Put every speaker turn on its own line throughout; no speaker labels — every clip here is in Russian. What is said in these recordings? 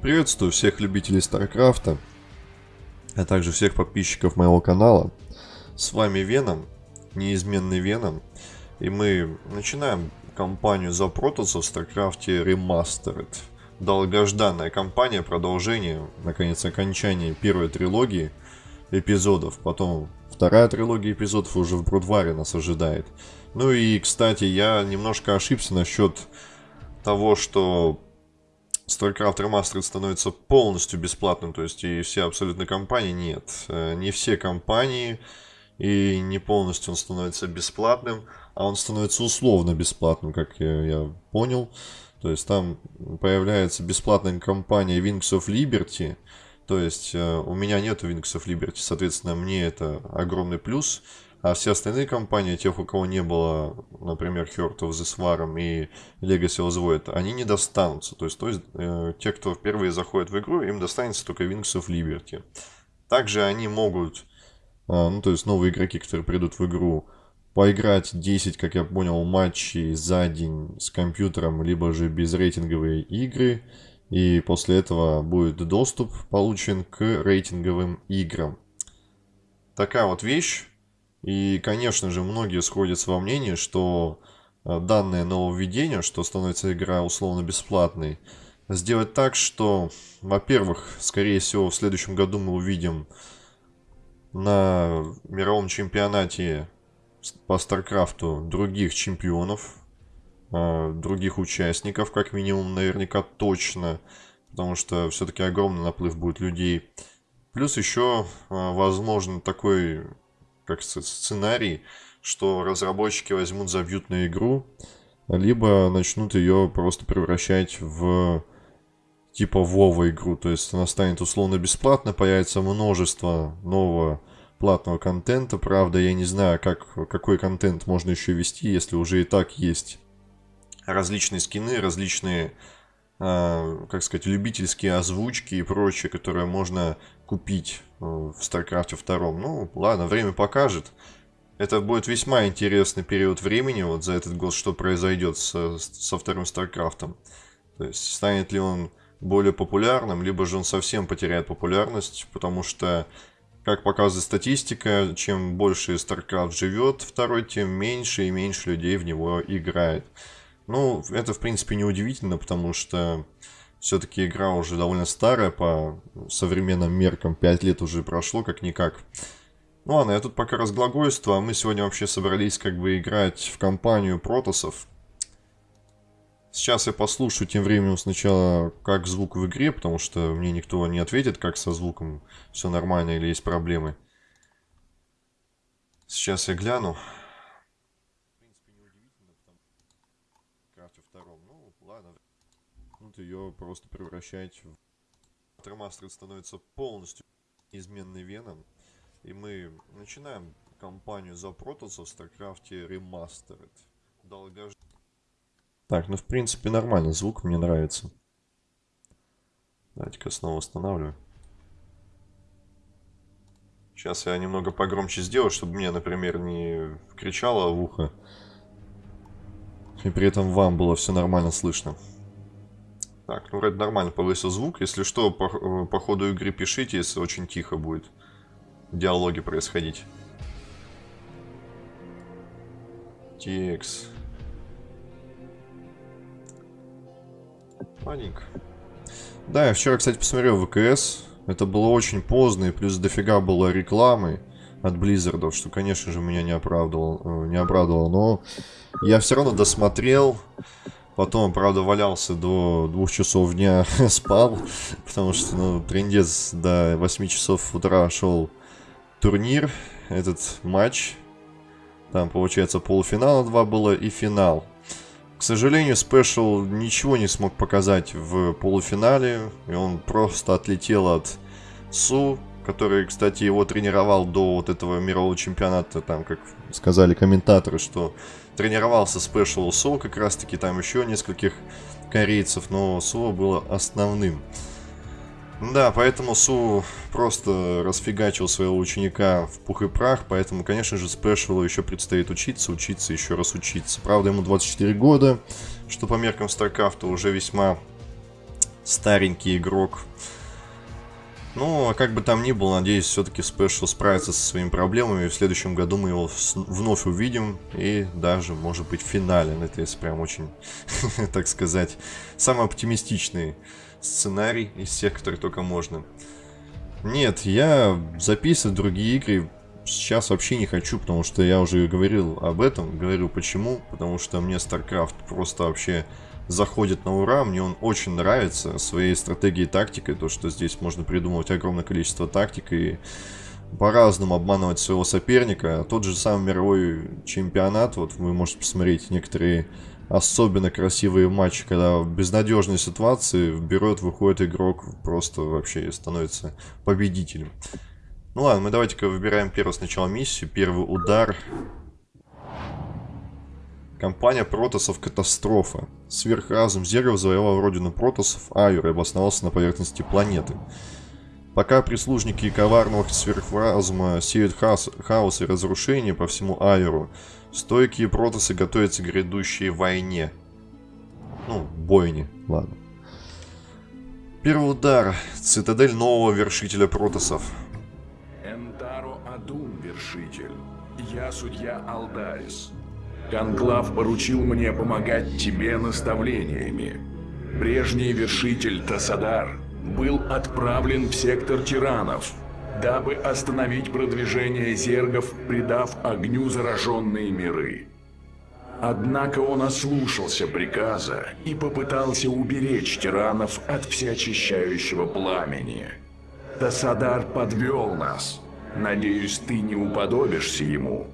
Приветствую всех любителей StarCraft а, а также всех подписчиков моего канала. С вами Веном, неизменный Веном, и мы начинаем кампанию за Протоса в StarCraft е Remastered. Долгожданная кампания, продолжение, наконец, окончание первой трилогии эпизодов, потом вторая трилогия эпизодов уже в Brood War е нас ожидает. Ну и, кстати, я немножко ошибся насчет того, что StarCraft Remastered становится полностью бесплатным, то есть и все абсолютно компании нет. Э, не все компании, и не полностью он становится бесплатным, а он становится условно бесплатным, как я, я понял. То есть там появляется бесплатная компания Wings of Liberty, то есть э, у меня нету Wings of Liberty, соответственно, мне это огромный плюс. А все остальные компании, тех, у кого не было, например, Heart of the Swarm и Legacy of Void, они не достанутся. То есть, то есть э, те, кто впервые заходит в игру, им достанется только Wings of Liberty. Также они могут, э, ну то есть новые игроки, которые придут в игру, поиграть 10, как я понял, матчей за день с компьютером, либо же безрейтинговые игры. И после этого будет доступ получен к рейтинговым играм. Такая вот вещь. И, конечно же, многие сходятся во мнении, что э, данное нововведение, что становится игра условно бесплатной, сделать так, что, во-первых, скорее всего, в следующем году мы увидим на мировом чемпионате по Старкрафту других чемпионов, э, других участников, как минимум, наверняка точно, потому что все-таки огромный наплыв будет людей. Плюс еще, э, возможно, такой как сценарий, что разработчики возьмут, забьют на игру, либо начнут ее просто превращать в типа Вова игру. То есть она станет условно бесплатно, появится множество нового платного контента. Правда, я не знаю, как, какой контент можно еще вести, если уже и так есть различные скины, различные, э, как сказать, любительские озвучки и прочее, которые можно купить э, в StarCraft 2. Ну, ладно, время покажет. Это будет весьма интересный период времени, вот за этот год, что произойдет со, со вторым StarCraft. То есть, станет ли он более популярным, либо же он совсем потеряет популярность, потому что, как показывает статистика, чем больше StarCraft живет второй, тем меньше и меньше людей в него играет. Ну, это, в принципе, не удивительно, потому что все-таки игра уже довольно старая по современным меркам. 5 лет уже прошло, как-никак. Ну ладно, я тут пока разглагольствую, а мы сегодня вообще собрались как бы играть в компанию протосов. Сейчас я послушаю тем временем сначала, как звук в игре, потому что мне никто не ответит, как со звуком все нормально или есть проблемы. Сейчас я гляну. Ее просто превращать в... Ремастер становится полностью изменный Веном. И мы начинаем кампанию за Протоса в StarCraft Remastered. Долгож... Так, ну в принципе нормально, звук мне нравится. Давайте-ка снова устанавливаю. Сейчас я немного погромче сделаю, чтобы мне, например, не кричало в ухо. И при этом вам было все нормально слышно. Так, ну вроде нормально повысил звук. Если что, по, э, по ходу игры пишите, если очень тихо будет диалоги происходить. Текс. Маленько. Да, я вчера, кстати, посмотрел WCS. Это было очень поздно, и плюс дофига было рекламы от Blizzard ов, что, конечно же, меня не оправдывало, э, не обрадовало. Но я все равно досмотрел. Потом, правда, валялся до двух часов дня, спал, потому что, ну, трендец до 8 часов утра шел турнир, этот матч. Там, получается, полуфинала два было и финал. К сожалению, Спешл ничего не смог показать в полуфинале, и он просто отлетел от Су, который, кстати, его тренировал до вот этого мирового чемпионата, там, как сказали комментаторы, что тренировался Special Soul, как раз таки там еще нескольких корейцев, но Су было основным. Да, поэтому Су просто расфигачил своего ученика в пух и прах, поэтому, конечно же, Спешалу еще предстоит учиться, учиться, еще раз учиться. Правда, ему 24 года, что по меркам StarCraft уже весьма старенький игрок. Ну, а как бы там ни было, надеюсь, все-таки Special справится со своими проблемами. И в следующем году мы его вновь увидим. И даже, может быть, в финале. Ну, это если прям очень, так сказать, самый оптимистичный сценарий из всех, которые только можно. Нет, я записывать другие игры сейчас вообще не хочу, потому что я уже говорил об этом. Говорю почему, потому что мне StarCraft просто вообще заходит на ура. Мне он очень нравится своей стратегией и тактикой. То, что здесь можно придумывать огромное количество тактик и по-разному обманывать своего соперника. Тот же самый мировой чемпионат, вот вы можете посмотреть некоторые особенно красивые матчи, когда в безнадежной ситуации берет, выходит игрок, просто вообще становится победителем. Ну ладно, мы давайте-ка выбираем первую сначала миссию. Первый удар. Компания Протосов Катастрофа. Сверхразум Зергов завоевал родину Протосов, Айур, и обосновался на поверхности планеты. Пока прислужники коварного сверхразума сеют хаос, хаос и разрушение по всему Айру, стойкие протосы готовятся к грядущей войне. Ну, бойне, ладно. Первый удар. Цитадель нового вершителя протосов.
Энтаро Адун, вершитель. Я судья Алдарис. Конклав поручил мне помогать тебе наставлениями. Прежний вершитель Тасадар был отправлен в сектор тиранов, дабы остановить продвижение зергов, придав огню зараженные миры. Однако он ослушался приказа и попытался уберечь тиранов от всеочищающего пламени. Тасадар подвел нас. Надеюсь, ты не уподобишься ему.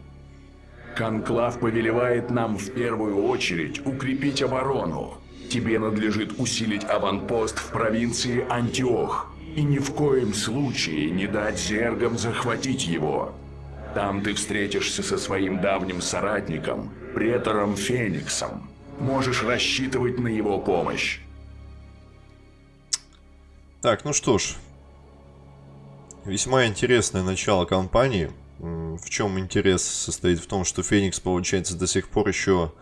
Конклав повелевает нам в первую очередь укрепить оборону, Тебе надлежит усилить аванпост в провинции Антиох и ни в коем случае не дать зергам захватить его. Там ты встретишься со своим давним соратником, претором Фениксом. Можешь рассчитывать на его помощь.
Так, ну что ж. Весьма интересное начало кампании. В чем интерес состоит в том, что Феникс, получается, до сих пор еще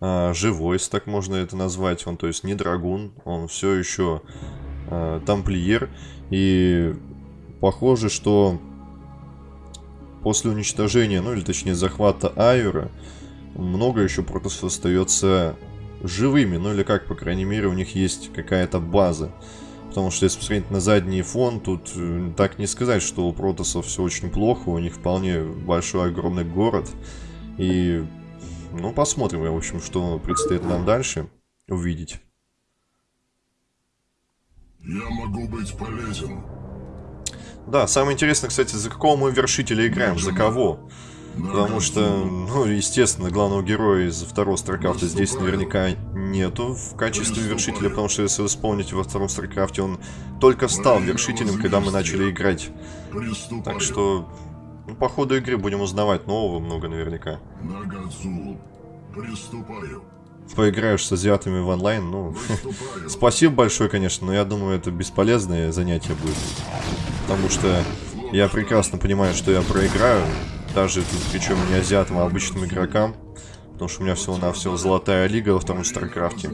а, живой, так можно это назвать. Он, то есть, не драгун, он все еще а, тамплиер. И похоже, что после уничтожения, ну или точнее захвата Айура, много еще протосов остается живыми. Ну или как, по крайней мере, у них есть какая-то база. Потому что если посмотреть на задний фон, тут э, так не сказать, что у протосов все очень плохо. У них вполне большой огромный город. И ну, посмотрим, в общем, что предстоит нам дальше увидеть.
Я могу быть полезен.
Да, самое интересное, кстати, за какого мы вершителя играем, за кого. Потому что, ну, естественно, главного героя из второго StarCraft а здесь наверняка нету в качестве вершителя, потому что, если вы вспомните, во втором StarCraft е он только стал вершителем, когда мы начали играть. Так что ну, по ходу игры будем узнавать нового много наверняка. Поиграешь с азиатами в онлайн, ну... спасибо большое, конечно, но я думаю, это бесполезное занятие будет. Потому что я прекрасно понимаю, что я проиграю. Даже тут, причем не азиатам, а обычным игрокам. Потому что у меня всего-навсего золотая лига во втором StarCraft е.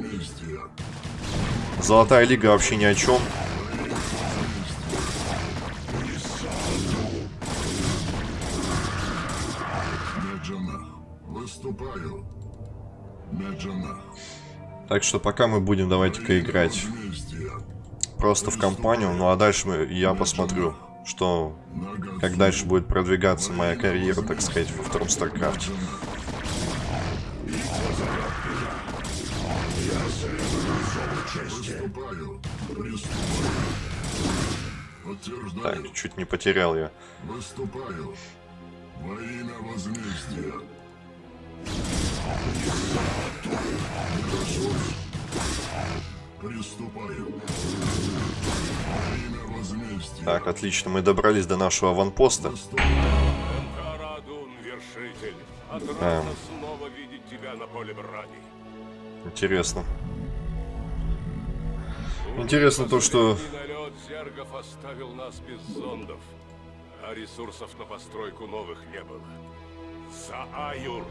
Золотая лига вообще ни о чем. Так что пока мы будем, давайте-ка играть просто в кампанию. Ну а дальше мы, я посмотрю, что, как дальше будет продвигаться моя карьера, так сказать, во втором StarCraft е. Так, чуть не потерял я. Выступаю. Во имя возмездия. Так, отлично, мы добрались до нашего аванпоста. А. Интересно. Интересно то, что... оставил нас без зондов, а ресурсов на постройку новых не было. За Аюр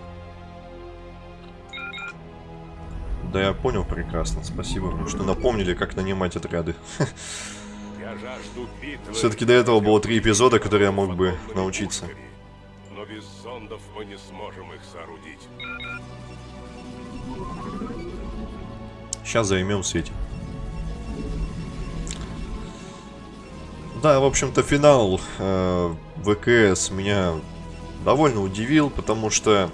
Да я понял прекрасно, спасибо, что напомнили, как нанимать отряды. Все-таки до этого было три эпизода, которые я мог бы научиться.
Но без зондов мы не сможем их соорудить.
Сейчас займемся этим. Да, в общем-то, финал э, ВКС меня довольно удивил, потому что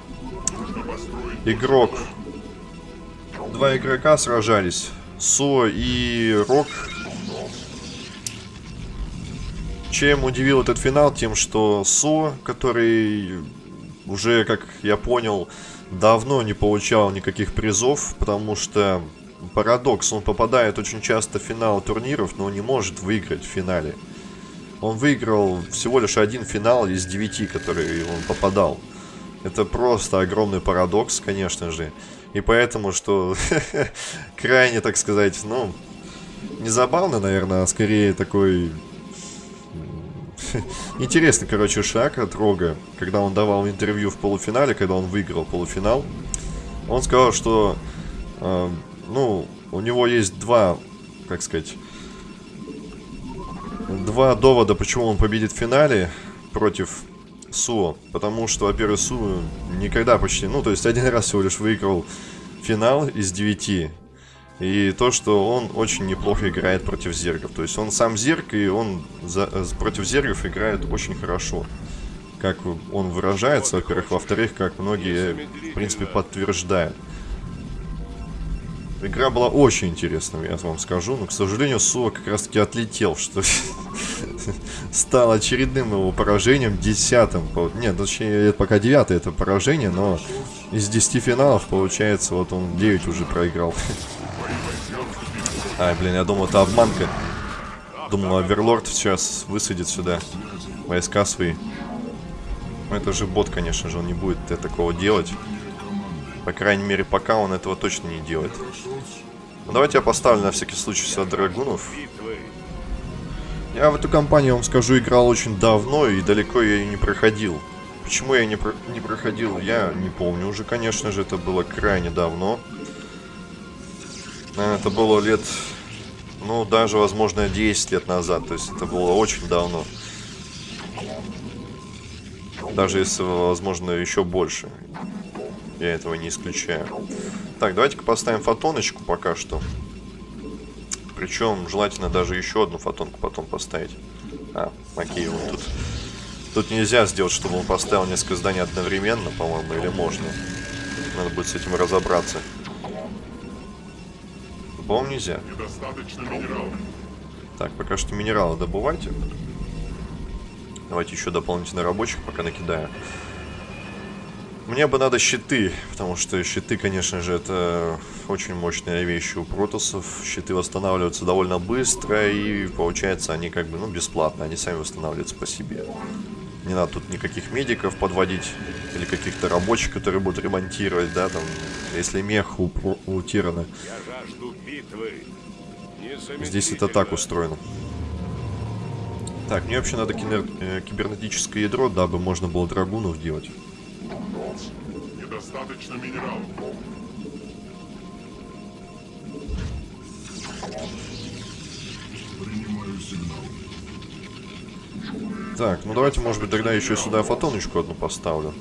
игрок... Два игрока сражались. Со и Рок. Чем удивил этот финал? Тем, что Со, который уже, как я понял, давно не получал никаких призов, потому что парадокс, он попадает очень часто в финал турниров, но не может выиграть в финале. Он выиграл всего лишь один финал из девяти, которые он попадал. Это просто огромный парадокс, конечно же. И поэтому, что крайне, так сказать, ну, не забавно, наверное, а скорее такой интересный, короче, шаг от Рога, когда он давал интервью в полуфинале, когда он выиграл полуфинал. Он сказал, что, э, ну, у него есть два, как сказать, два довода, почему он победит в финале против Суо. Потому что, во-первых, Суо никогда почти... Ну, то есть один раз всего лишь выиграл финал из девяти. И то, что он очень неплохо играет против зергов. То есть он сам зерг, и он за, против зергов играет очень хорошо. Как он выражается, во-первых. Во-вторых, как многие, в принципе, подтверждают. Игра была очень интересная, я вам скажу, но, к сожалению, Суа как раз-таки отлетел, что стал очередным его поражением, десятым. Нет, точнее, пока девятое это поражение, но из десяти финалов, получается, вот он 9 уже проиграл. Ай, блин, я думал, это обманка. Думал, Оверлорд сейчас высадит сюда войска свои. Ну, это же бот, конечно же, он не будет такого делать. По крайней мере, пока он этого точно не делает. Ну, давайте я поставлю на всякий случай сюда драгунов. Я в эту компанию, вам скажу, играл очень давно и далеко я ее не проходил. Почему я не, про не проходил, я не помню уже, конечно же, это было крайне давно. Это было лет, ну, даже, возможно, 10 лет назад, то есть это было очень давно. Даже если, возможно, еще больше. Я этого не исключаю. Так, давайте-ка поставим фотоночку пока что. Причем желательно даже еще одну фотонку потом поставить. А, окей, вот тут... Тут нельзя сделать, чтобы он поставил несколько зданий одновременно, по-моему, или можно. Надо будет с этим разобраться. По-моему, нельзя. Так, пока что минералы добывайте. Давайте еще дополнительно рабочих пока накидаю. Мне бы надо щиты, потому что щиты, конечно же, это очень мощная вещь у протосов. Щиты восстанавливаются довольно быстро, и получается они как бы, ну, бесплатно. Они сами восстанавливаются по себе. Не надо тут никаких медиков подводить, или каких-то рабочих, которые будут ремонтировать, да, там, если мех у, у Тирана. Здесь это так устроено. Так, мне вообще надо кибер... Э, кибернетическое ядро, дабы можно было драгунов делать
достаточно минералов. Принимаю сигнал.
Так, ну давайте, может быть, тогда еще сюда фотоночку одну поставлю.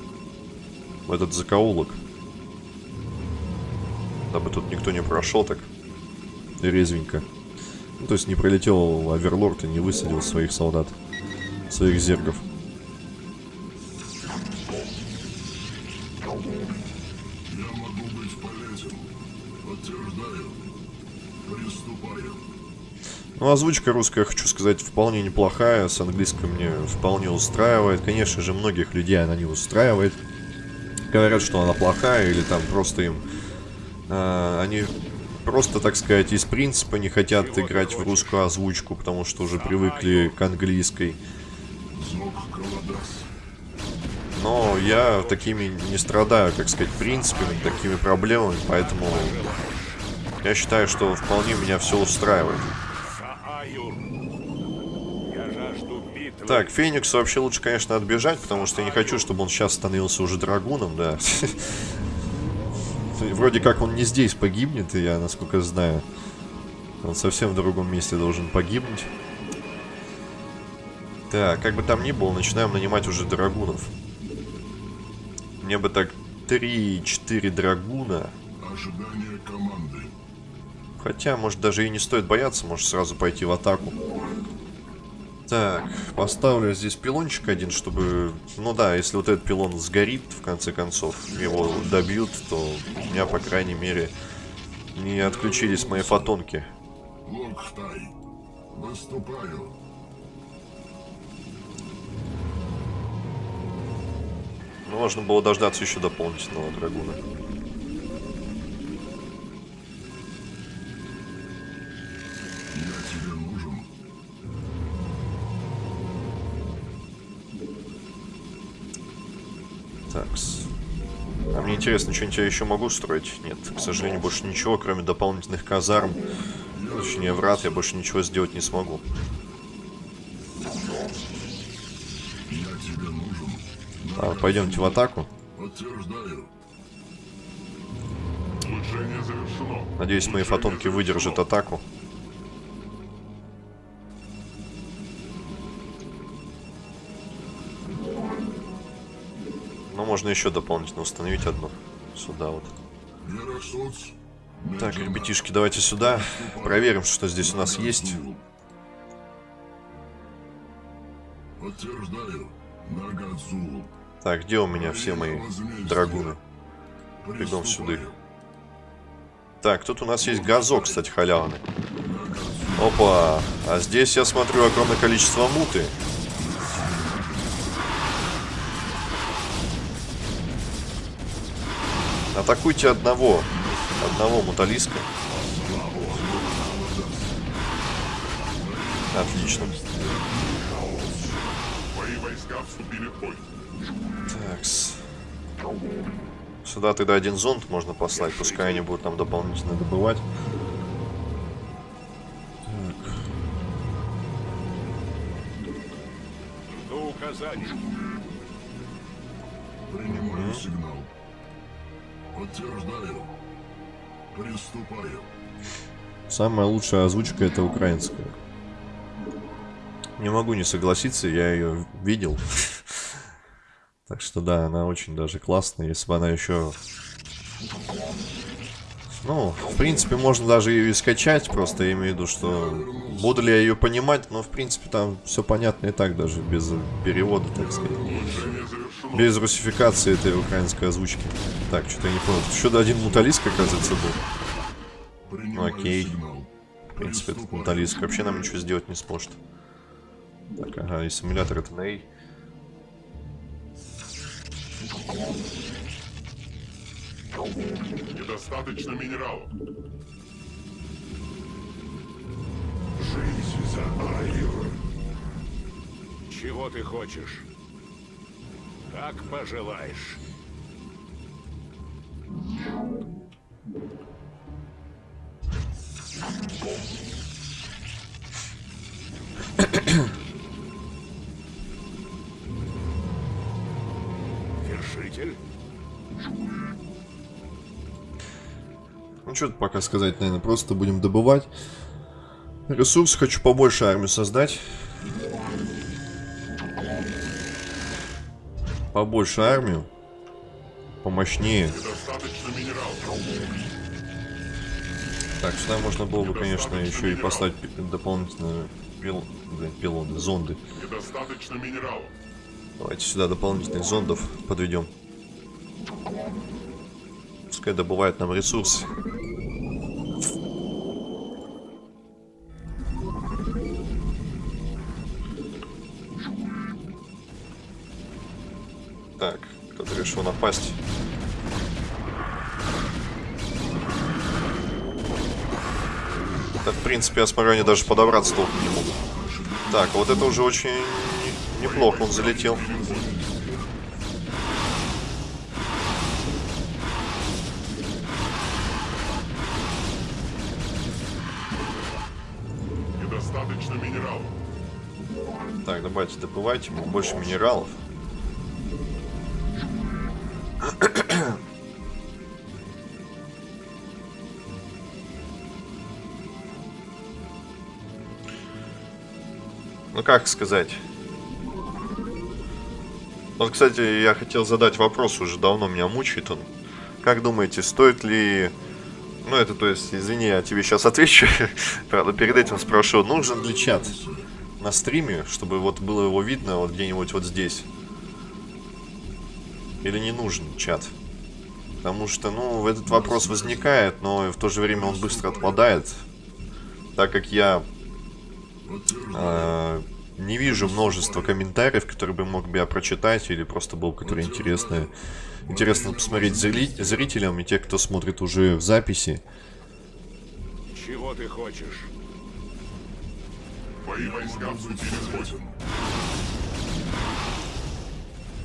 В этот закоулок. Дабы тут никто не прошел так резвенько. Ну, то есть не пролетел Аверлорд и не высадил своих солдат, своих зергов. Ну, озвучка русская, хочу сказать, вполне неплохая. С английским мне вполне устраивает. Конечно же, многих людей она не устраивает. Говорят, что она плохая, или там просто им... Э, они просто, так сказать, из принципа не хотят играть в русскую озвучку, потому что уже привыкли к английской. Но я такими не страдаю, как сказать, принципами, такими проблемами, поэтому я считаю, что вполне меня все устраивает. Так, Феникс вообще лучше, конечно, отбежать, потому что я не хочу, чтобы он сейчас становился уже драгуном, да. Вроде как он не здесь погибнет, я, насколько знаю. Он совсем в другом месте должен погибнуть. Так, как бы там ни было, начинаем нанимать уже драгунов. Мне бы так 3-4 драгуна.
Ожидание команды.
Хотя, может, даже и не стоит бояться, может сразу пойти в атаку. Так, поставлю здесь пилончик один, чтобы... Ну да, если вот этот пилон сгорит, в конце концов, его добьют, то у меня, по крайней мере, не отключились мои фотонки.
Локтай. Выступаю.
Можно было дождаться еще дополнительного драгуна. Интересно, что-нибудь я еще могу строить? Нет, к сожалению, больше ничего, кроме дополнительных казарм. Точнее, врат я больше ничего сделать не смогу.
Я тебе нужен.
А, пойдемте в атаку.
Подтверждаю.
Улучшение завершено.
Надеюсь, мои фотонки выдержат атаку. Можно еще дополнительно установить одну. Сюда вот. Так, ребятишки, давайте сюда. Проверим, что здесь у нас есть. Так, где у меня все мои драгуны? Бегом сюда. Так, тут у нас есть газок, кстати, халявный. Опа, а здесь я смотрю огромное количество муты. Атакуйте одного. Одного муталиска. Отлично.
Мои войска вступили в бой.
Такс. Сюда тогда один зонд можно послать, пускай они будут там дополнительно добывать.
Жду указаний.
Принимаю сигнал. Подтверждаю. Приступаю.
Самая лучшая озвучка это украинская. Не могу не согласиться, я ее видел. Так что да, она очень даже классная, если бы она еще... Ну, в принципе, можно даже ее и скачать, просто я имею в виду, что буду ли я ее понимать, но в принципе там все понятно и так даже, без перевода, так сказать. Без русификации этой украинской озвучки. Так, что-то я не понял. Еще один муталист, оказывается, был.
Принимаю
окей. В принципе, этот муталист вообще нам ничего сделать не сможет. Так, ага, и симулятор это на A.
Недостаточно минералов.
Жизнь за Айю. Чего ты хочешь? Как пожелаешь. Вершитель?
Ну, что тут пока сказать, наверное, просто будем добывать. Ресурсы хочу побольше армию создать. Побольше армию. Помощнее. Так, сюда можно было бы, конечно, еще и послать дополнительные пил... пилоны, зонды. Давайте сюда дополнительных зондов подведем. Пускай добывают нам ресурсы. Решил напасть. Да, в принципе, я смотрю, они даже подобраться толком не могут. Так, вот это уже очень не- неплохо он залетел.
Недостаточно минералов.
Так, давайте добывайте больше минералов. Как сказать... Вот, кстати, я хотел задать вопрос, уже давно меня мучает он. Как думаете, стоит ли... Ну, это, то есть, извини, я тебе сейчас отвечу. Правда, перед этим спрошу, нужен ли чат на стриме, чтобы вот было его видно вот где-нибудь вот здесь? Или не нужен чат? Потому что, ну, этот вопрос возникает, но в то же время он быстро отпадает. Так как я э, не вижу множества комментариев, которые бы мог бы я прочитать, или просто было которые интересные. Интересно посмотреть зри зрителям и те, кто смотрит уже в записи.
Чего ты хочешь?
Войска.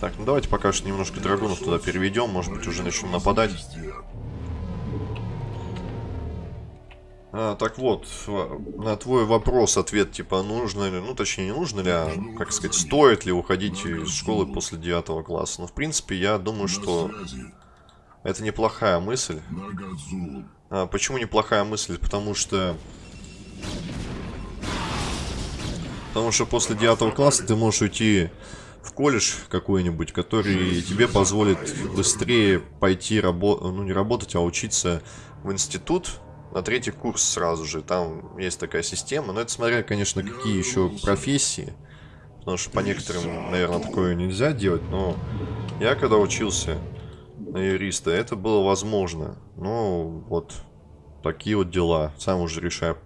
Так, ну давайте пока что немножко драгунов туда переведем, может быть уже начнем нападать. А, так вот, на твой вопрос ответ, типа, нужно ли, ну, точнее, не нужно ли, а, как сказать, стоит ли уходить из школы после девятого класса. Ну, в принципе, я думаю, что это неплохая мысль. А, почему неплохая мысль? Потому что... Потому что после девятого класса ты можешь уйти в колледж какой-нибудь, который тебе позволит быстрее пойти работать, ну не работать, а учиться в институт, на третий курс сразу же. Там есть такая система. Но это смотря, конечно, какие еще профессии. Потому что по некоторым, наверное, такое нельзя делать. Но я когда учился на юриста, это было возможно. Ну, вот такие вот дела. Сам уже решаю,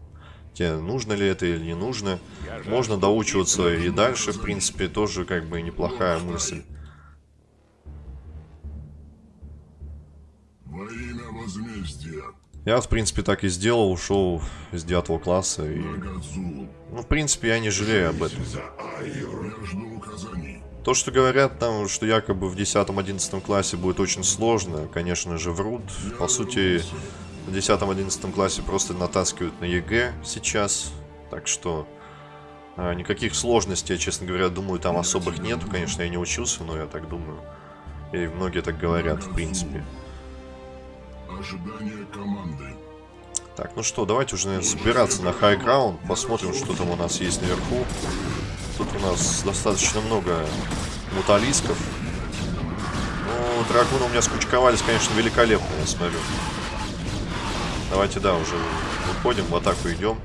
тебе нужно ли это или не нужно. Можно доучиваться и дальше, в принципе, тоже как бы неплохая мысль.
Во имя возмездия.
Я, в принципе, так и сделал, ушел из девятого класса. И... Ну, в принципе, я не жалею об этом. То, что говорят там, что якобы в 10-11 классе будет очень сложно, конечно же, врут. По сути, в 10-11 классе просто натаскивают на ЕГЭ сейчас. Так что а, никаких сложностей, я, честно говоря, думаю, там особых нету. Конечно, я не учился, но я так думаю. И многие так говорят, в принципе.
Ожидание команды.
Так, ну что, давайте уже, наверное, собираться на ground. Посмотрим, что там у нас есть наверху. Тут у нас достаточно много муталисков. Ну, драгуны у меня скучковались, конечно, великолепно, я смотрю. Давайте, да, уже выходим, в атаку идем.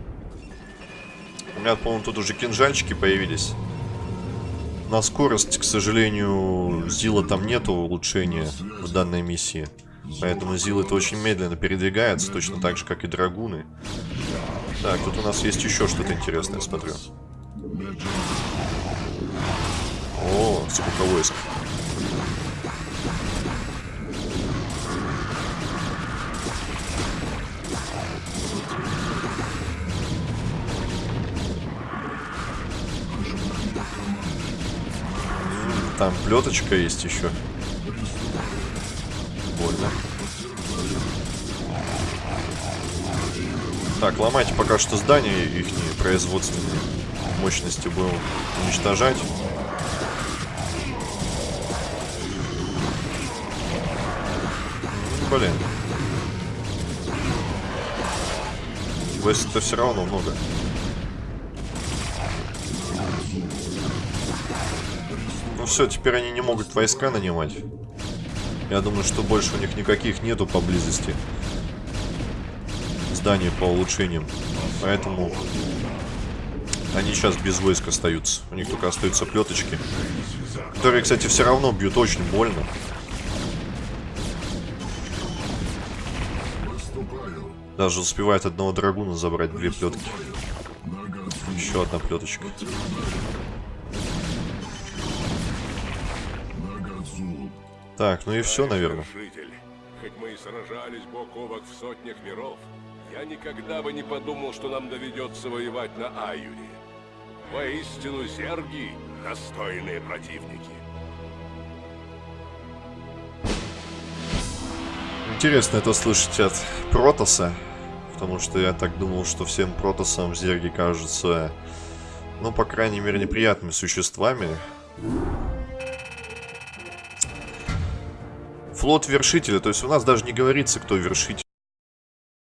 У меня, по-моему, тут уже кинжальчики появились. На скорость, к сожалению, Зила там нету улучшения в данной миссии. Поэтому Зил это очень медленно передвигается, точно так же, как и драгуны. Так, тут у нас есть еще что-то интересное, смотрю. О, сколько войск. Там плеточка есть еще. Больно. Так, ломайте пока что здания их производственные мощности будем уничтожать. Блин. Войск-то все равно много. Ну все, теперь они не могут войска нанимать. Я думаю, что больше у них никаких нету поблизости зданий по улучшениям. Поэтому они сейчас без войск остаются. У них только остаются плеточки. Которые, кстати, все равно бьют очень больно. Даже успевает одного драгуна забрать две плетки. Еще одна плеточка. Так, ну и все, наверное.
Хоть мы и сражались бок о бок в сотнях миров, я никогда бы не подумал, что нам доведется воевать на Аюре. Воистину, зерги — достойные противники.
Интересно это слышать от Протоса, потому что я так думал, что всем Протосам зерги кажутся, ну, по крайней мере, неприятными существами. Флот вершителя. То есть у нас даже не говорится, кто вершитель.